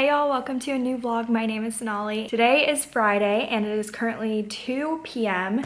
Hey y'all, welcome to a new vlog. My name is Sonali. Today is Friday and it is currently 2 p.m.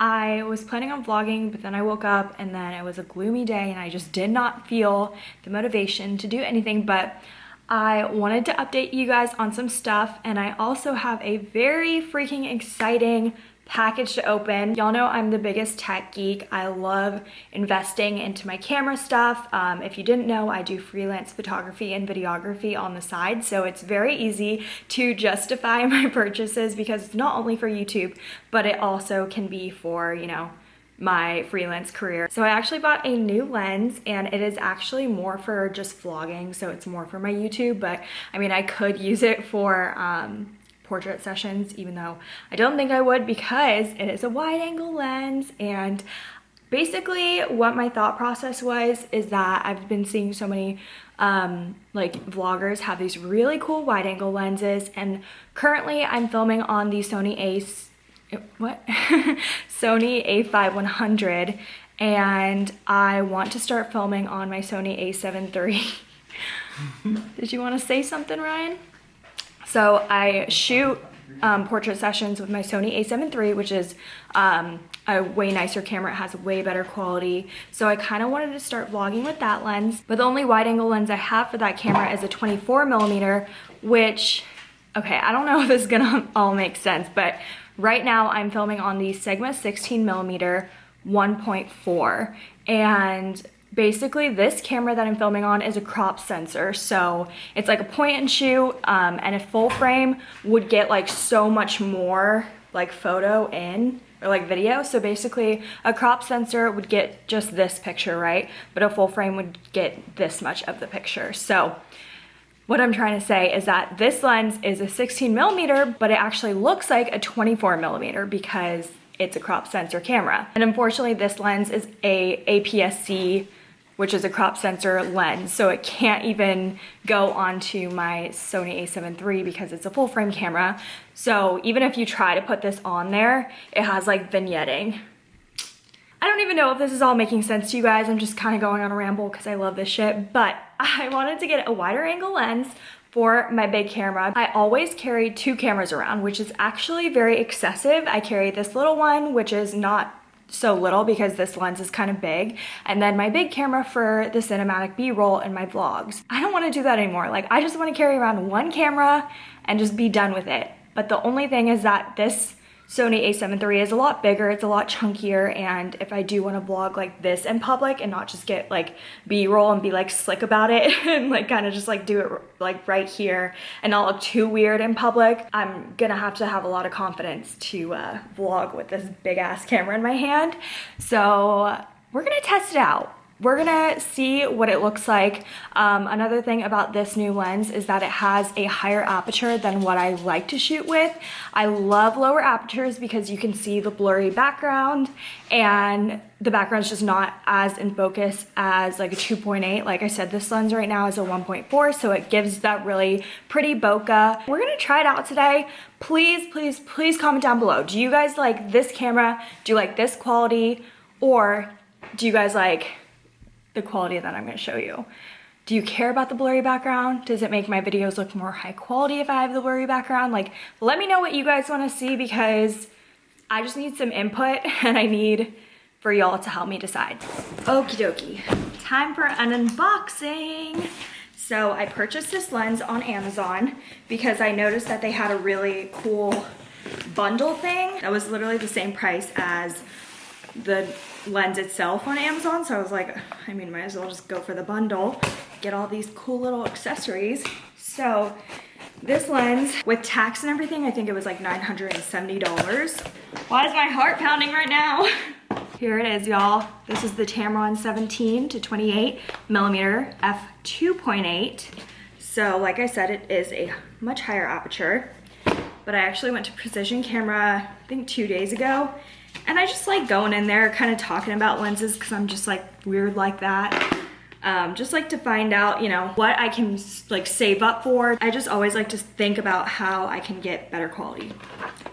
I was planning on vlogging, but then I woke up and then it was a gloomy day and I just did not feel the motivation to do anything, but I wanted to update you guys on some stuff and I also have a very freaking exciting package to open. Y'all know I'm the biggest tech geek. I love investing into my camera stuff. Um, if you didn't know, I do freelance photography and videography on the side, so it's very easy to justify my purchases because it's not only for YouTube, but it also can be for, you know, my freelance career. So I actually bought a new lens and it is actually more for just vlogging. So it's more for my YouTube, but I mean, I could use it for um, portrait sessions, even though I don't think I would because it is a wide angle lens. And basically what my thought process was is that I've been seeing so many um, like vloggers have these really cool wide angle lenses. And currently I'm filming on the Sony Ace what? Sony a5100 and I want to start filming on my Sony a7 III did you want to say something Ryan so I shoot um, portrait sessions with my Sony a7 III, which is um, a way nicer camera. It has way better quality. So I kind of wanted to start vlogging with that lens. But the only wide angle lens I have for that camera is a 24 millimeter, which, okay, I don't know if this is gonna all make sense, but right now I'm filming on the Sigma 16 millimeter 1.4 and basically this camera that I'm filming on is a crop sensor. So it's like a point and shoot um, and a full frame would get like so much more like photo in or like video. So basically a crop sensor would get just this picture, right? But a full frame would get this much of the picture. So what I'm trying to say is that this lens is a 16 millimeter, but it actually looks like a 24 millimeter because it's a crop sensor camera. And unfortunately this lens is a APS-C which is a crop sensor lens. So it can't even go onto my Sony a7 III because it's a full frame camera. So even if you try to put this on there, it has like vignetting. I don't even know if this is all making sense to you guys. I'm just kind of going on a ramble because I love this shit. But I wanted to get a wider angle lens for my big camera. I always carry two cameras around, which is actually very excessive. I carry this little one, which is not so little because this lens is kind of big. And then my big camera for the cinematic b-roll and my vlogs. I don't want to do that anymore. Like i just want to carry around one camera and just be done with it. But the only thing is that this Sony a7 III is a lot bigger, it's a lot chunkier, and if I do want to vlog like this in public and not just get like b-roll and be like slick about it and like kind of just like do it like right here and not look too weird in public, I'm gonna have to have a lot of confidence to uh, vlog with this big ass camera in my hand. So we're gonna test it out we're gonna see what it looks like. Um, another thing about this new lens is that it has a higher aperture than what I like to shoot with. I love lower apertures because you can see the blurry background and the background's just not as in focus as like a 2.8. Like I said, this lens right now is a 1.4, so it gives that really pretty bokeh. We're gonna try it out today. Please, please, please comment down below. Do you guys like this camera? Do you like this quality? Or do you guys like the quality that I'm gonna show you. Do you care about the blurry background? Does it make my videos look more high quality if I have the blurry background? Like, let me know what you guys wanna see because I just need some input and I need for y'all to help me decide. Okie dokie, time for an unboxing. So I purchased this lens on Amazon because I noticed that they had a really cool bundle thing that was literally the same price as the lens itself on Amazon. So I was like, I mean, might as well just go for the bundle, get all these cool little accessories. So this lens with tax and everything, I think it was like $970. Why is my heart pounding right now? Here it is, y'all. This is the Tamron 17 to 28 millimeter f2.8. So like I said, it is a much higher aperture, but I actually went to Precision Camera, I think two days ago, and I just like going in there kind of talking about lenses because I'm just like weird like that. Um, just like to find out, you know, what I can like save up for. I just always like to think about how I can get better quality.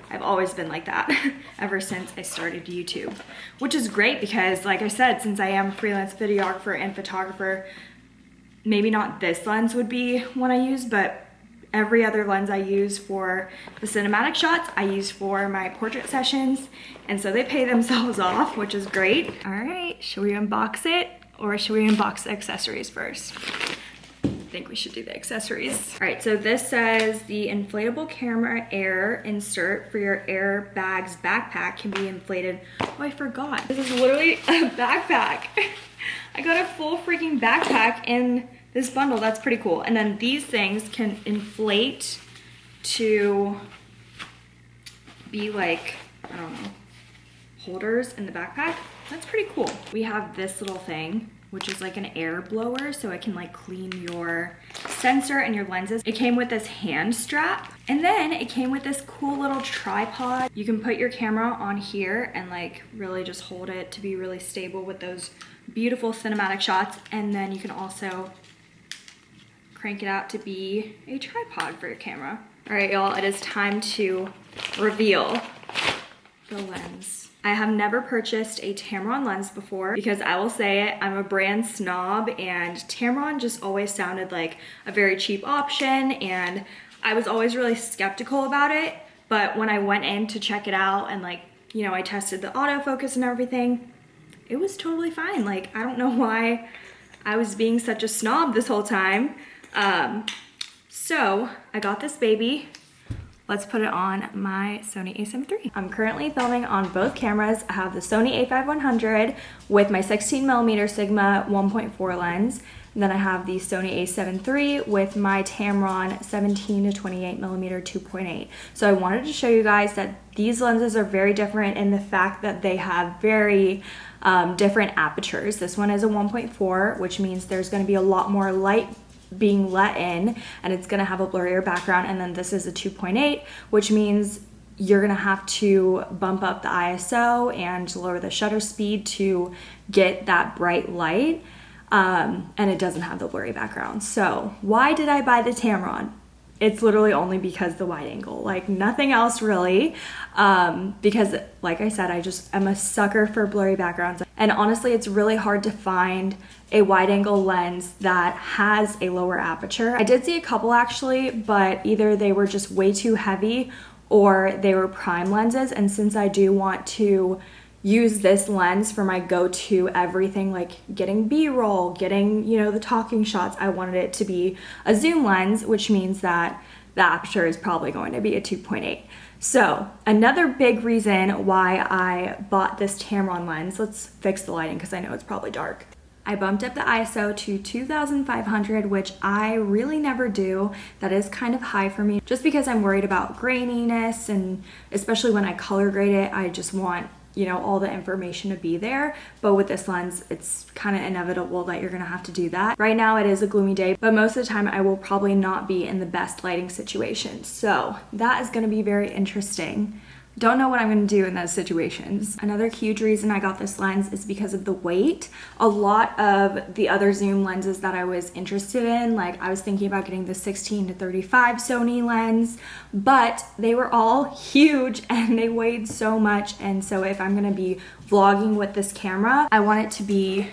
I've always been like that ever since I started YouTube, which is great because like I said, since I am a freelance videographer and photographer, maybe not this lens would be one I use, but every other lens I use for the cinematic shots, I use for my portrait sessions. And so they pay themselves off, which is great. All right, should we unbox it or should we unbox the accessories first? I think we should do the accessories. All right, so this says the inflatable camera air insert for your air bags backpack can be inflated. Oh, I forgot. This is literally a backpack. I got a full freaking backpack in this bundle. That's pretty cool. And then these things can inflate to be like, I don't know, holders in the backpack. That's pretty cool. We have this little thing which is like an air blower so it can like clean your sensor and your lenses. It came with this hand strap and then it came with this cool little tripod. You can put your camera on here and like really just hold it to be really stable with those beautiful cinematic shots and then you can also crank it out to be a tripod for your camera. All right, y'all, it is time to reveal the lens. I have never purchased a Tamron lens before because I will say it, I'm a brand snob and Tamron just always sounded like a very cheap option and I was always really skeptical about it. But when I went in to check it out and like, you know, I tested the autofocus and everything, it was totally fine. Like, I don't know why I was being such a snob this whole time. Um, so I got this baby let's put it on my Sony a7 III. I'm currently filming on both cameras. I have the Sony a5100 with my 16 millimeter Sigma 1.4 lens. And then I have the Sony a7 III with my Tamron 17 to 28 millimeter 2.8. So I wanted to show you guys that these lenses are very different in the fact that they have very um, different apertures. This one is a 1.4, which means there's gonna be a lot more light being let in and it's gonna have a blurrier background and then this is a 2.8 which means you're gonna have to bump up the ISO and lower the shutter speed to get that bright light um, and it doesn't have the blurry background. So why did I buy the Tamron? It's literally only because the wide angle, like nothing else really. Um, because like I said, I just am a sucker for blurry backgrounds. And honestly, it's really hard to find a wide angle lens that has a lower aperture. I did see a couple actually, but either they were just way too heavy or they were prime lenses. And since I do want to use this lens for my go-to everything like getting b-roll getting you know the talking shots i wanted it to be a zoom lens which means that the aperture is probably going to be a 2.8 so another big reason why i bought this tamron lens let's fix the lighting because i know it's probably dark I bumped up the ISO to 2500, which I really never do. That is kind of high for me. Just because I'm worried about graininess and especially when I color grade it, I just want you know all the information to be there. But with this lens it's kind of inevitable that you're gonna have to do that. Right now it is a gloomy day but most of the time I will probably not be in the best lighting situation. So that is gonna be very interesting don't know what I'm gonna do in those situations. Another huge reason I got this lens is because of the weight. A lot of the other zoom lenses that I was interested in, like I was thinking about getting the 16 to 35 Sony lens, but they were all huge and they weighed so much. And so if I'm gonna be vlogging with this camera, I want it to be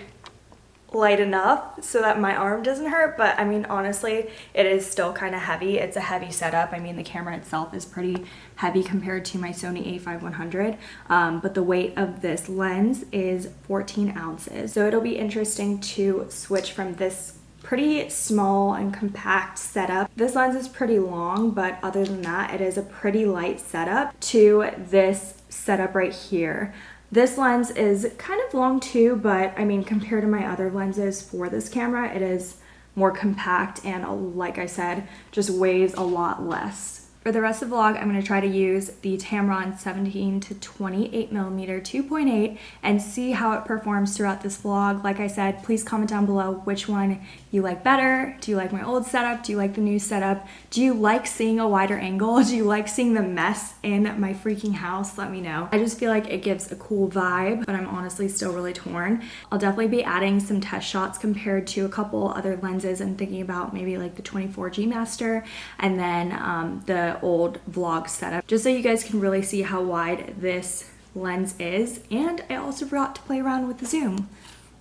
light enough so that my arm doesn't hurt but I mean honestly it is still kind of heavy it's a heavy setup I mean the camera itself is pretty heavy compared to my Sony a5100 um, but the weight of this lens is 14 ounces so it'll be interesting to switch from this pretty small and compact setup. This lens is pretty long, but other than that, it is a pretty light setup to this setup right here. This lens is kind of long too, but I mean, compared to my other lenses for this camera, it is more compact and like I said, just weighs a lot less. For the rest of the vlog, I'm going to try to use the Tamron 17 to 28 millimeter 2.8 and see how it performs throughout this vlog. Like I said, please comment down below which one you like better. Do you like my old setup? Do you like the new setup? Do you like seeing a wider angle? Do you like seeing the mess in my freaking house? Let me know. I just feel like it gives a cool vibe, but I'm honestly still really torn. I'll definitely be adding some test shots compared to a couple other lenses and thinking about maybe like the 24G Master and then um, the old vlog setup just so you guys can really see how wide this lens is. And I also forgot to play around with the zoom.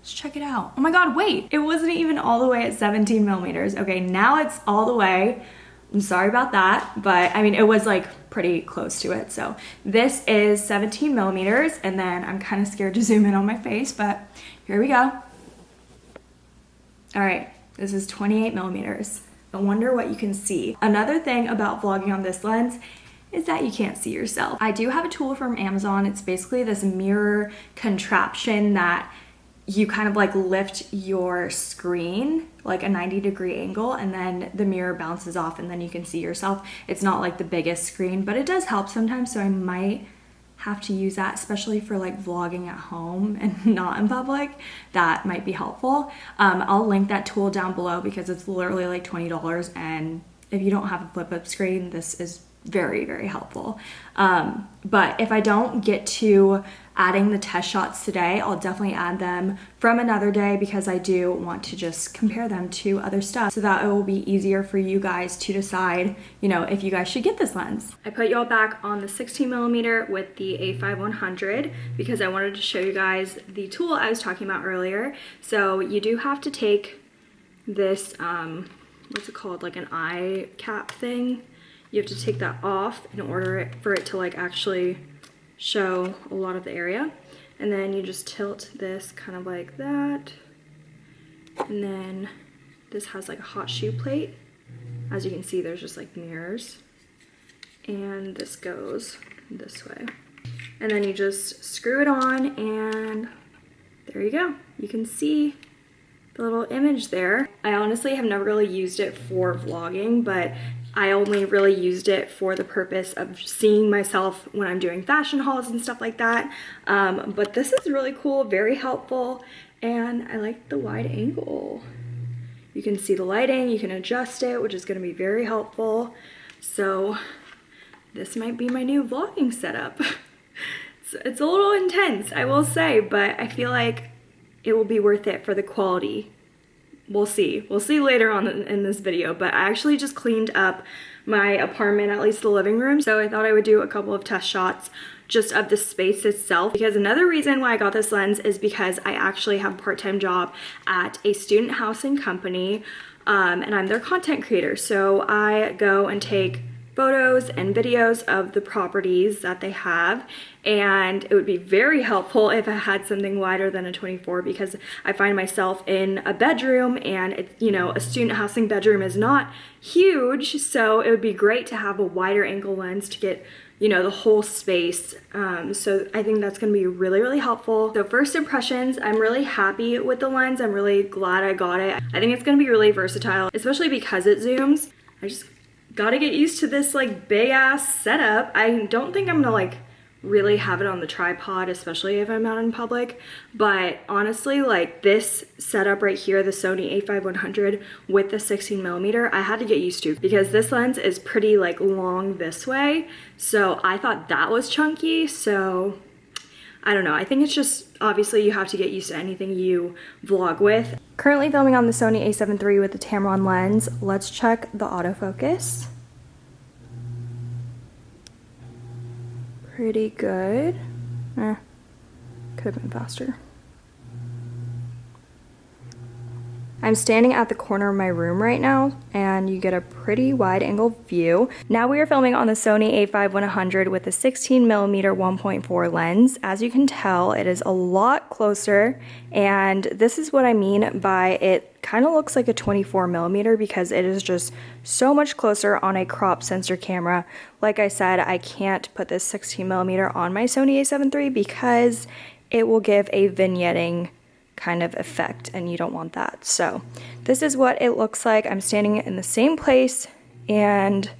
Let's check it out. Oh my God, wait, it wasn't even all the way at 17 millimeters. Okay, now it's all the way I'm sorry about that, but I mean, it was like pretty close to it. So this is 17 millimeters and then I'm kind of scared to zoom in on my face, but here we go. All right, this is 28 millimeters. I wonder what you can see. Another thing about vlogging on this lens is that you can't see yourself. I do have a tool from Amazon. It's basically this mirror contraption that you kind of like lift your screen like a 90 degree angle and then the mirror bounces off and then you can see yourself. It's not like the biggest screen, but it does help sometimes. So I might have to use that, especially for like vlogging at home and not in public. That might be helpful. Um, I'll link that tool down below because it's literally like $20 and if you don't have a flip up screen, this is very, very helpful. Um, but if I don't get to adding the test shots today, I'll definitely add them from another day because I do want to just compare them to other stuff so that it will be easier for you guys to decide, you know, if you guys should get this lens. I put y'all back on the 16 millimeter with the A5100 because I wanted to show you guys the tool I was talking about earlier. So you do have to take this, um, what's it called, like an eye cap thing you have to take that off in order it, for it to like actually show a lot of the area. And then you just tilt this kind of like that. And then this has like a hot shoe plate. As you can see, there's just like mirrors. And this goes this way. And then you just screw it on and there you go. You can see the little image there. I honestly have never really used it for vlogging, but I only really used it for the purpose of seeing myself when I'm doing fashion hauls and stuff like that. Um, but this is really cool, very helpful, and I like the wide angle. You can see the lighting, you can adjust it, which is gonna be very helpful. So this might be my new vlogging setup. it's, it's a little intense, I will say, but I feel like it will be worth it for the quality we'll see. We'll see later on in this video, but I actually just cleaned up my apartment, at least the living room. So I thought I would do a couple of test shots just of the space itself because another reason why I got this lens is because I actually have a part-time job at a student housing company um, and I'm their content creator. So I go and take photos and videos of the properties that they have. And it would be very helpful if I had something wider than a 24 because I find myself in a bedroom and it's you know a student housing bedroom is not huge. So it would be great to have a wider angle lens to get you know the whole space. Um, so I think that's gonna be really really helpful. So first impressions I'm really happy with the lens. I'm really glad I got it. I think it's gonna be really versatile especially because it zooms. I just gotta get used to this like big ass setup I don't think I'm gonna like really have it on the tripod, especially if I'm out in public. But honestly, like this setup right here, the Sony a5100 with the 16 millimeter, I had to get used to because this lens is pretty like long this way. So I thought that was chunky. So I don't know. I think it's just obviously you have to get used to anything you vlog with. Currently filming on the Sony a7 III with the Tamron lens. Let's check the autofocus. pretty good. Eh, could have been faster. I'm standing at the corner of my room right now and you get a pretty wide angle view. Now we are filming on the Sony a5100 with a 16 millimeter 1.4 lens. As you can tell, it is a lot closer and this is what I mean by it kind of looks like a 24 millimeter because it is just so much closer on a crop sensor camera. Like I said, I can't put this 16 millimeter on my Sony a7 III because it will give a vignetting kind of effect and you don't want that. So this is what it looks like. I'm standing in the same place and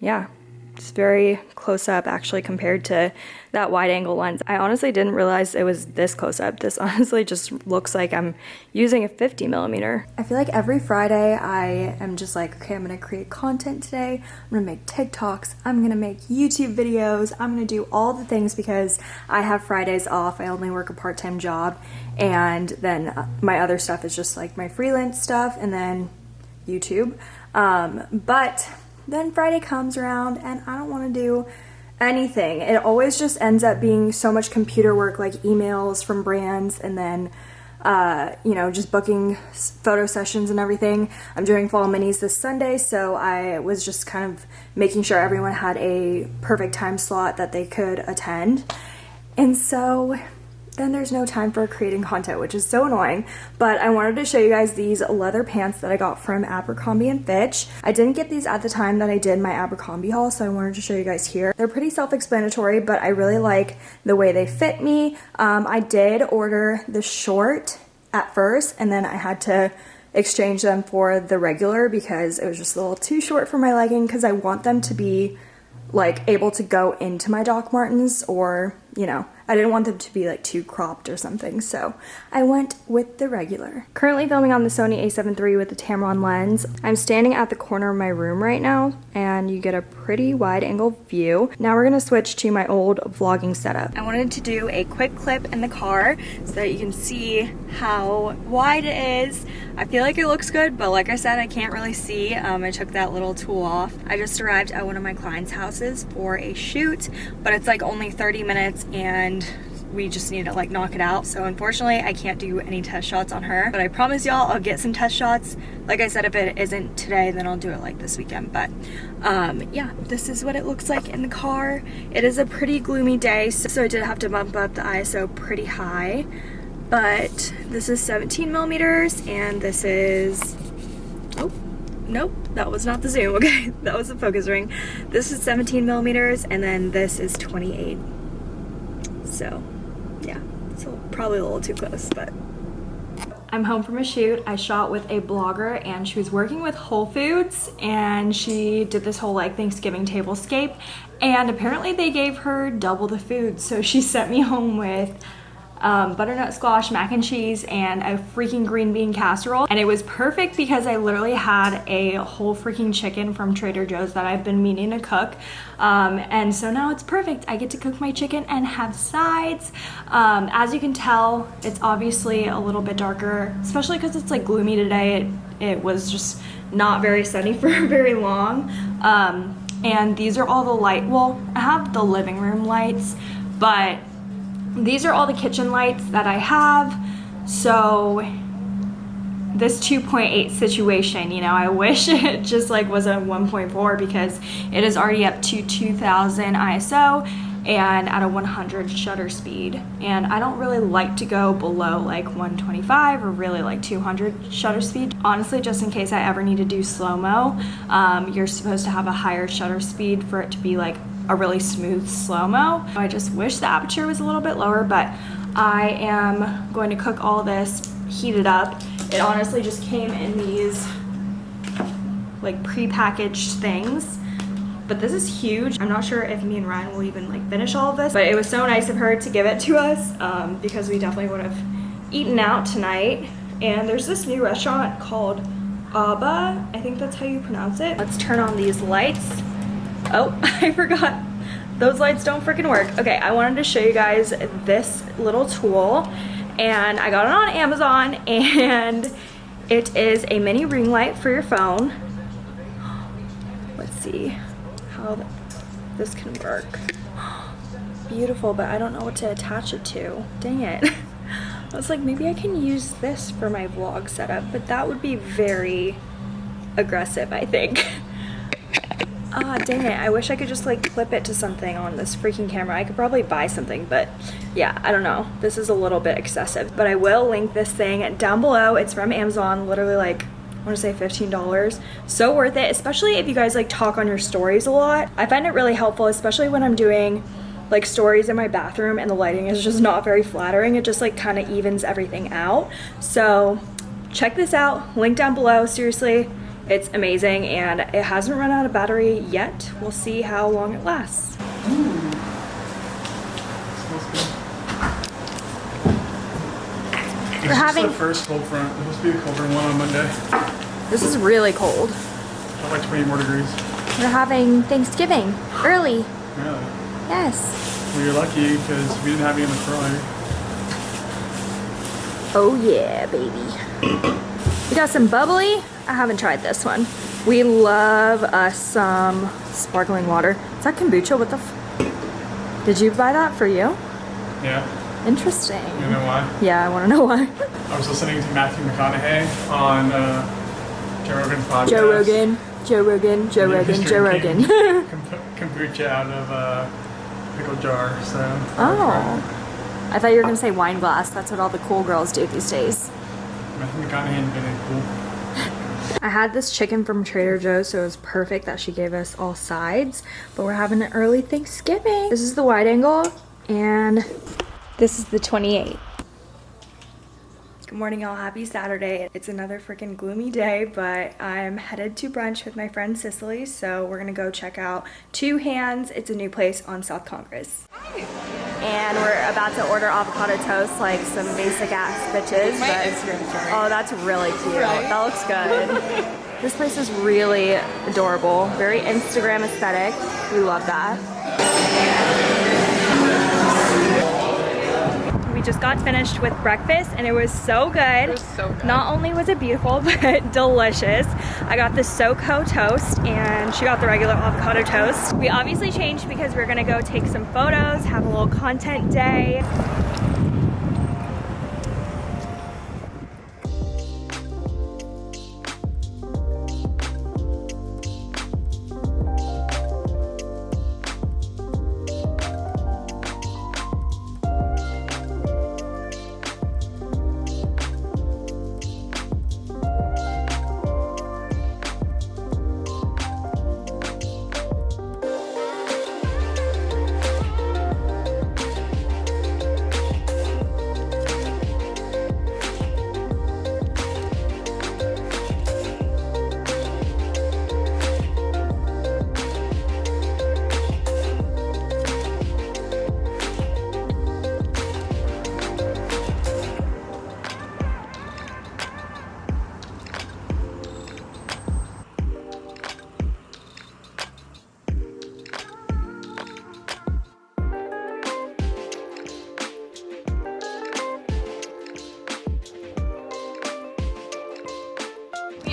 yeah, it's very close up actually compared to that wide angle lens. I honestly didn't realize it was this close up. This honestly just looks like I'm using a 50 millimeter. I feel like every Friday I am just like, okay, I'm gonna create content today. I'm gonna make TikToks. I'm gonna make YouTube videos. I'm gonna do all the things because I have Fridays off. I only work a part-time job. And then uh, my other stuff is just like my freelance stuff and then YouTube. Um, but then Friday comes around and I don't want to do anything. It always just ends up being so much computer work like emails from brands and then uh, you know, just booking photo sessions and everything. I'm doing fall minis this Sunday, so I was just kind of making sure everyone had a perfect time slot that they could attend. And so then there's no time for creating content, which is so annoying. But I wanted to show you guys these leather pants that I got from Abercrombie & Fitch. I didn't get these at the time that I did my Abercrombie haul, so I wanted to show you guys here. They're pretty self-explanatory, but I really like the way they fit me. Um, I did order the short at first, and then I had to exchange them for the regular because it was just a little too short for my legging because I want them to be like able to go into my Doc Martens or, you know, I didn't want them to be like too cropped or something, so I went with the regular. Currently filming on the Sony a7 III with the Tamron lens. I'm standing at the corner of my room right now, and you get a pretty wide angle view. Now we're gonna switch to my old vlogging setup. I wanted to do a quick clip in the car so that you can see how wide it is. I feel like it looks good, but like I said, I can't really see. Um, I took that little tool off. I just arrived at one of my clients' houses for a shoot, but it's like only 30 minutes and we just need to like knock it out. So unfortunately, I can't do any test shots on her, but I promise y'all I'll get some test shots. Like I said, if it isn't today, then I'll do it like this weekend. But um, yeah, this is what it looks like in the car. It is a pretty gloomy day, so, so I did have to bump up the ISO pretty high. But this is 17 millimeters and this is, oh, nope, that was not the zoom, okay? That was the focus ring. This is 17 millimeters and then this is 28 so yeah, so probably a little too close, but. I'm home from a shoot. I shot with a blogger and she was working with Whole Foods and she did this whole like Thanksgiving tablescape and apparently they gave her double the food. So she sent me home with um, butternut squash mac and cheese and a freaking green bean casserole. And it was perfect because I literally had a whole freaking chicken from Trader Joe's that I've been meaning to cook. Um, and so now it's perfect. I get to cook my chicken and have sides. Um, as you can tell, it's obviously a little bit darker, especially because it's like gloomy today. It, it was just not very sunny for very long. Um, and these are all the light, well, I have the living room lights, but these are all the kitchen lights that I have. So this 2.8 situation, you know, I wish it just like was a 1.4 because it is already up to 2000 ISO and at a 100 shutter speed. And I don't really like to go below like 125 or really like 200 shutter speed. Honestly, just in case I ever need to do slow-mo, um, you're supposed to have a higher shutter speed for it to be like a really smooth slow-mo. I just wish the aperture was a little bit lower, but I am going to cook all this, heat it up. It honestly just came in these like pre-packaged things but this is huge. I'm not sure if me and Ryan will even like finish all of this, but it was so nice of her to give it to us um, because we definitely would have eaten out tonight. And there's this new restaurant called Aba. I think that's how you pronounce it. Let's turn on these lights. Oh, I forgot. Those lights don't freaking work. Okay, I wanted to show you guys this little tool and I got it on Amazon and it is a mini ring light for your phone. Let's see how this can work. Beautiful, but I don't know what to attach it to. Dang it. I was like, maybe I can use this for my vlog setup, but that would be very aggressive, I think. Ah, dang it. I wish I could just like clip it to something on this freaking camera. I could probably buy something, but yeah, I don't know. This is a little bit excessive, but I will link this thing down below. It's from Amazon, literally like, I want to say $15. So worth it, especially if you guys like talk on your stories a lot. I find it really helpful, especially when I'm doing like stories in my bathroom and the lighting is just not very flattering. It just like kind of evens everything out. So check this out, link down below, seriously it's amazing and it hasn't run out of battery yet. We'll see how long it lasts. Mm. We're having the first cold front. It must be a colder one on Monday. This is really cold. like 20 more degrees. We're having Thanksgiving early. Really? Yes. Well, you're lucky because we didn't have any in the fryer. Oh yeah, baby. We got some bubbly. I haven't tried this one. We love us some sparkling water. Is that kombucha? What the Did you buy that for you? Yeah. Interesting. You know why? Yeah, I want to know why. I was listening to Matthew McConaughey on uh, Joe Rogan's podcast. Joe Rogan, Joe Rogan, Joe Rogan, Joe Rogan. kombucha out of a pickle jar. So. oh. I thought you were gonna say wine glass. That's what all the cool girls do these days. I had this chicken from Trader Joe's, so it was perfect that she gave us all sides. But we're having an early Thanksgiving. This is the wide angle, and this is the 28. Good morning, y'all. Happy Saturday. It's another freaking gloomy day, but I'm headed to brunch with my friend Cicely, so we're gonna go check out Two Hands. It's a new place on South Congress. And we're about to order avocado toast like some basic ass bitches. But- Oh, that's really cute. Right? That looks good. this place is really adorable. Very Instagram aesthetic. We love that. We just got finished with breakfast and it was so good. It was so good. Not only was it beautiful, but delicious. I got the SoCo toast and she got the regular avocado toast. We obviously changed because we're gonna go take some photos, have a little content day.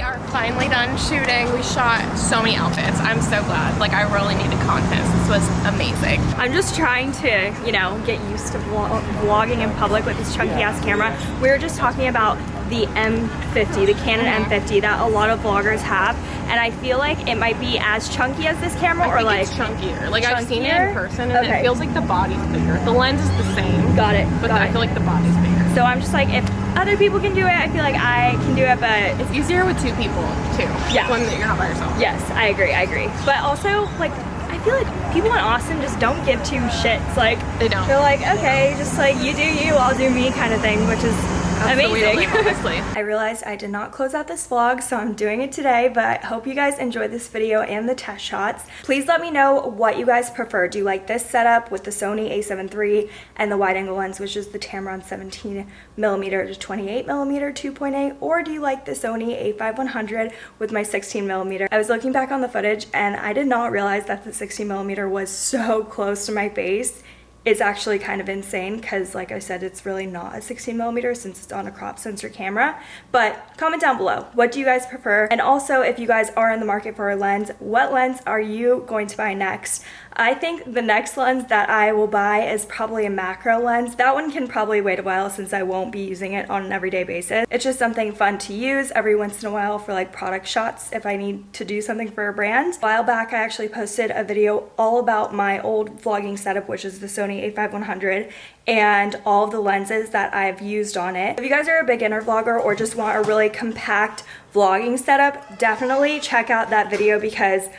Are finally done shooting. We shot so many outfits. I'm so glad. Like I really needed content. This was amazing. I'm just trying to, you know, get used to vlog vlogging in public with this chunky ass camera. We were just talking about the M50, the Canon mm-hmm. M50 that a lot of vloggers have, and I feel like it might be as chunky as this camera, I or like it's chunkier. Like I've seen it in person and Okay. it feels like the body's bigger. The lens is the same. got it, But got I it. feel like the body's bigger. so I'm just like, if other people can do it, I feel like I can do it, but It's easier with two people too. Yeah. One that you're not by yourself. Yes, I agree, I agree. But also, like, I feel like people in Austin just don't give two shits. Like, They don't. They're like, okay, just like you do you, I'll do me kind of thing, which is That's the way to amazing. live, honestly. I realized I did not close out this vlog, so I'm doing it today, but I hope you guys enjoyed this video and the test shots. Please let me know what you guys prefer. Do you like this setup with the Sony a7 III and the wide angle lens, which is the Tamron 17 millimeter to 28 millimeter 2.8, or do you like the Sony a5100 with my 16 millimeter? I was looking back on the footage and I did not realize that the 16 millimeter was so close to my face it's actually kind of insane because like I said, it's really not a 16 millimeter since it's on a crop sensor camera. But comment down below, what do you guys prefer? And also if you guys are in the market for a lens, what lens are you going to buy next? I think the next lens that I will buy is probably a macro lens. That one can probably wait a while since I won't be using it on an everyday basis. It's just something fun to use every once in a while for like product shots if I need to do something for a brand. A while back, I actually posted a video all about my old vlogging setup, which is the Sony a5100 and all of the lenses that I've used on it. If you guys are a beginner vlogger or just want a really compact vlogging setup, definitely check out that video because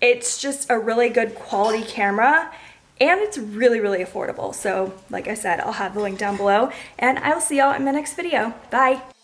it's just a really good quality camera and it's really, really affordable. So like I said, I'll have the link down below and I'll see y'all in my next video. Bye.